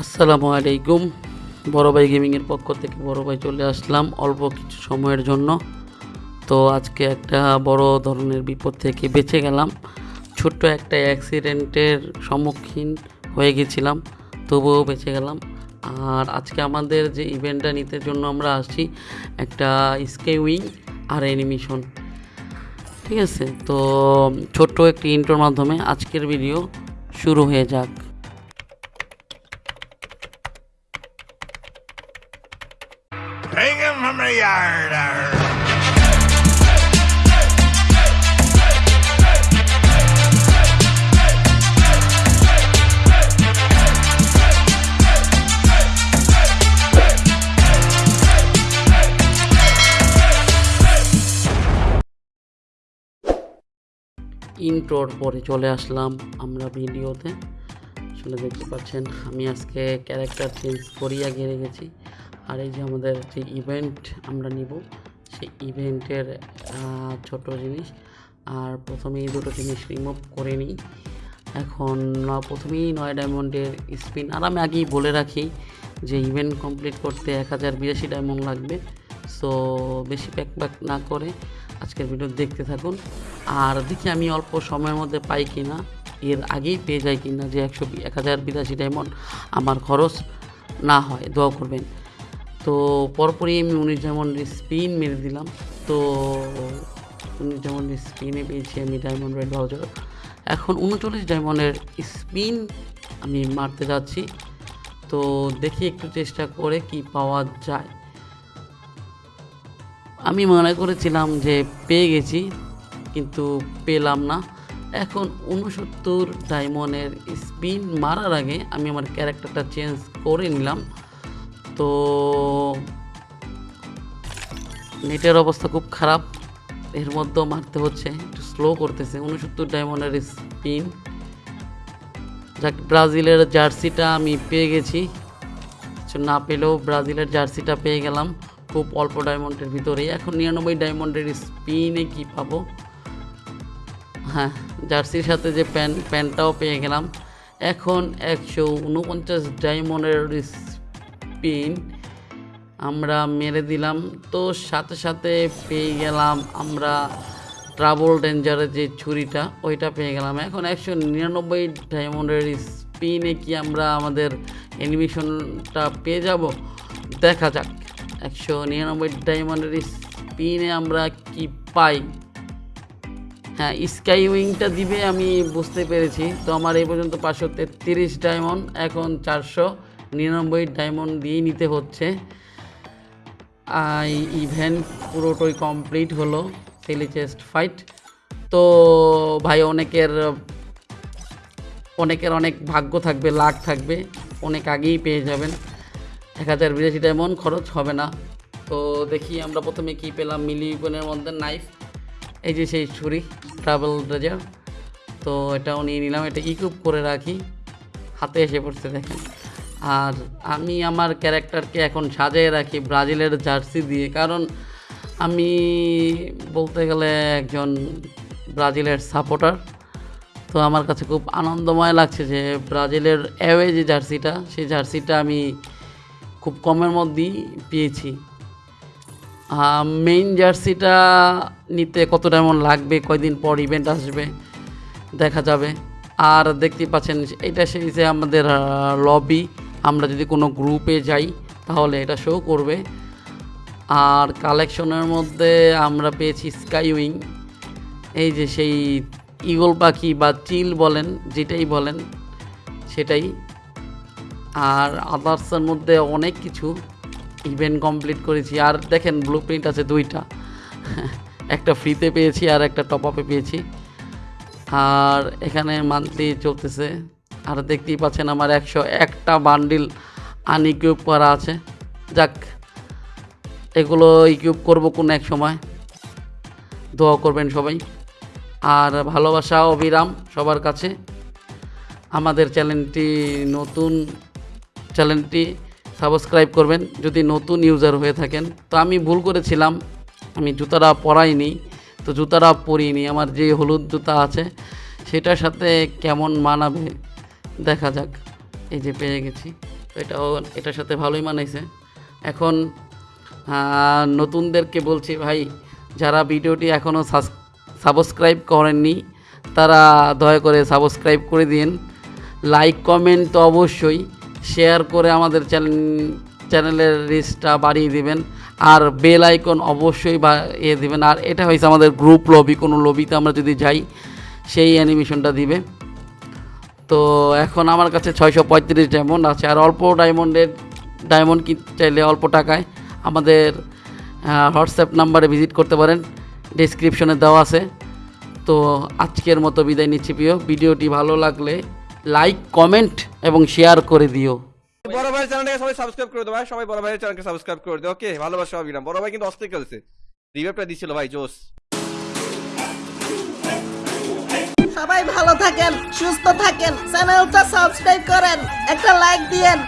আসসালামু আলাইকুম। বড় ভাই গেমিংয়ের পক্ষ থেকে বড় ভাই চলে আসলাম অল্প কিছু সময়ের জন্য। তো আজকে একটা বড় ধরনের বিপদ থেকে বেঁচে গেলাম। ছোট্ট একটা অ্যাক্সিডেন্টের সম্মুখীন হয়ে গেছিলাম, তবুও বেঁচে গেলাম। আর আজকে আমাদের যে ইভেন্টটা নিতে জন্য আমরা আসছি, একটা স্কেউইং আর অ্যানিমেশন ঠিক আছে? তো ছোট্ট একটি ইন্টোর মাধ্যমে আজকের ভিডিও শুরু হয়ে যাক। Him from the yard. ইন্ট্রোর পরে চলে আসলাম আমরা ভিডিওতে আসলে দেখতে পাচ্ছেন, আমি আজকে ক্যারেক্টার চেঞ্জ করিয়া গিয়ে গেছি আর এই যে আমাদের যে ইভেন্ট আমরা নিব, সেই ইভেন্টের ছোট জিনিস। আর প্রথমে এই দুটো জিনিস রিমুভ করে নিই। এখন প্রথমেই নয় ডায়মন্ডের স্পিন আর আমি আগেই বলে রাখি যে ইভেন্ট কমপ্লিট করতে এক হাজার বিরাশি ডায়মন্ড লাগবে। সো বেশি প্যাক প্যাক না করে আজকের ভিডিও দেখতে থাকুন। আর দেখি আমি অল্প সময়ের মধ্যে পাই কি না এর আগেই পেয়ে যাই কি না যে একশো এক হাজার বিরাশি ডায়মন্ড আমার খরচ না হয়, দোয়া করবেন। তো পরপরই আমি উনিশ ডায়মন্ডের স্পিন মেরে দিলাম। তো উনিশ ডায়মন্ডের স্পিনে পেয়েছি আমি ডায়মন্ড রেড ভাউজার এখন উনচল্লিশ ডায়মন্ডের স্পিন আমি মারতে যাচ্ছি। তো দেখি একটু চেষ্টা করে কি পাওয়া যায়। আমি মনে করেছিলাম যে পেয়ে গেছি, কিন্তু পেলাম না। এখন উনসত্তর ডায়মন্ডের স্পিন মারার আগে আমি আমার ক্যারেক্টারটা চেঞ্জ করে নিলাম। তো নেটের অবস্থা খুব খারাপ। এর মধ্যেও মারতে হচ্ছে, একটু স্লো করতেছে। উনসত্তর ডায়মন্ডের স্পিন যাক, ব্রাজিলের জার্সিটা আমি পেয়ে গেছি। কিছু না পেলেও ব্রাজিলের জার্সিটা পেয়ে গেলাম। খুব অল্প ডায়মন্ডের ভিতরেই। এখন নিরানব্বই ডায়মন্ডের স্পিনে কি পাবো? হ্যাঁ জার্সির সাথে যে প্যান্ট প্যান্টটাও পেয়ে গেলাম। এখন একশো উনপঞ্চাশ ডায়মন্ডের স্পিন আমরা মেরে দিলাম। তো সাথে সাথে পেয়ে গেলাম আমরা ট্রাবল ডেঞ্জারের যে ছুরিটা, ওইটা পেয়ে গেলাম। এখন একশো নিরানব্বই ডায়মন্ডের স্পিনে কি আমরা আমাদের অ্যানিমেশনটা পেয়ে যাব? দেখা যাক। একশো নিরানব্বই ডায়মন্ডের স্পিনে আমরা কি পাই? হ্যাঁ স্কাই উইংটা দিবে আমি বুঝতে পেরেছি। তো আমার এই পর্যন্ত পাঁচশো তেত্রিশ ডায়মন্ড এখন চারশো। নিরানব্বই ডায়মন্ড দিয়ে নিতে হচ্ছে। ইভেন্ট পুরোটাই কমপ্লিট হলো সেলি চেস্ট ফাইট তো ভাই, অনেকের অনেকের অনেক ভাগ্য থাকবে, লাখ থাকবে, অনেক আগেই পেয়ে যাবেন। এক হাজার বিরাশি ডায়মন্ড খরচ হবে না। তো দেখি আমরা প্রথমে কি পেলাম মিলিপনের মধ্যে নাইফ এই যে সেই ছুরি ট্রাভেল ড্রেজার তো এটাও নিয়ে নিলাম, এটা ইকুইপ করে রাখি। হাতে এসে পড়ছে, দেখেন। আর আমি আমার ক্যারেক্টারকে এখন সাজিয়ে রাখি ব্রাজিলের জার্সি দিয়ে। কারণ আমি বলতে গেলে একজন ব্রাজিলের সাপোর্টার। তো আমার কাছে খুব আনন্দময় লাগছে যে ব্রাজিলের অ্যাওয়ে যে জার্সিটা, সেই জার্সিটা আমি খুব কমের মধ্যেই পেয়েছি। মেইন জার্সিটা নিতে কত এমন লাগবে, কয়দিন পর ইভেন্ট আসবে, দেখা যাবে। আর দেখতেই পাচ্ছেন, এটা সেই যে আমাদের লবি আমরা যদি কোনো গ্রুপে যাই, তাহলে এটা শো করবে। আর কালেকশনের মধ্যে আমরা পেয়েছি স্কাই উইং এই যে সেই ইগল পাখি বা চিল বলেন, যেটাই বলেন, সেটাই। আর আদার্সের মধ্যে অনেক কিছু ইভেন্ট কমপ্লিট করেছি। আর দেখেন ব্লু প্রিন্ট আছে দুইটা। একটা ফ্রিতে পেয়েছি, আর একটা টপ আপে পেয়েছি। আর এখানে মান্থলি চলতেছে আর দেখতেই পাচ্ছেন আমার একশো একটা বান্ডিল আনইকুইপ করা আছে। যাক, এগুলো ইকুইপ করব কোন এক সময়। দোয়া করবেন সবাই। আর ভালোবাসা, অবিরাম সবার কাছে। আমাদের চ্যানেলটি নতুন, চ্যানেলটি সাবস্ক্রাইব করবেন যদি নতুন ইউজার হয়ে থাকেন। তো আমি ভুল করেছিলাম, আমি জুতাটা পরাইনি, তো জুতাটা পরিনি। আমার যে হলুদ জুতা আছে, সেটার সাথে কেমন মানাবে দেখা যাক। এই যে পেয়ে গেছি। তো এটাও, এটার সাথে ভালোই মানাইছে। এখন নতুনদেরকে বলছি, ভাই, যারা ভিডিওটি এখনও সাবস্ক্রাইব করেননি, তারা দয়া করে সাবস্ক্রাইব করে দিন লাইক, কমেন্ট তো অবশ্যই। শেয়ার করে আমাদের চ্যানেল, চ্যানেলের রিচটা বাড়িয়ে দিবেন। আর বেল আইকন অবশ্যই বা ইয়ে দিবেন। আর এটা হয়েছে আমাদের গ্রুপ লবি। কোনো লবিতে আমরা যদি যাই, সেই অ্যানিমেশনটা দিবে। তো এখন আমার কাছে ছয়শো পঁয়ত্রিশ ডায়মন্ড আছে। আর অল্প ডায়মন্ডের ডায়মন্ড কিনতে চাইলে অল্প টাকায় আমাদের হোয়াটসঅ্যাপ নাম্বারে ভিজিট করতে পারেন। ডিসক্রিপশনে দেওয়া আছে। তো আজকের মতো বিদায় নিচ্ছি প্রিয়। ভিডিওটি ভালো লাগলে লাইক কমেন্ট এবং শেয়ার করে দিও। বড় ভাইয়ের চ্যানেলটাকে সবাই সাবস্ক্রাইব করে দেবো ভাই। সবাই বড় ভাইয়ের চ্যানেলকে সাবস্ক্রাইব করে দেবো ওকে ভালোবাসা অবিরাম বড় ভাই কিন্তু অস্থির খেলছে। রিভাইভটা দিছিল ভাই জোস সবাই ভালো থাকেন সুস্থ থাকেন চ্যানেলটা সাবস্ক্রাইব করেন একটা লাইক দিয়েন।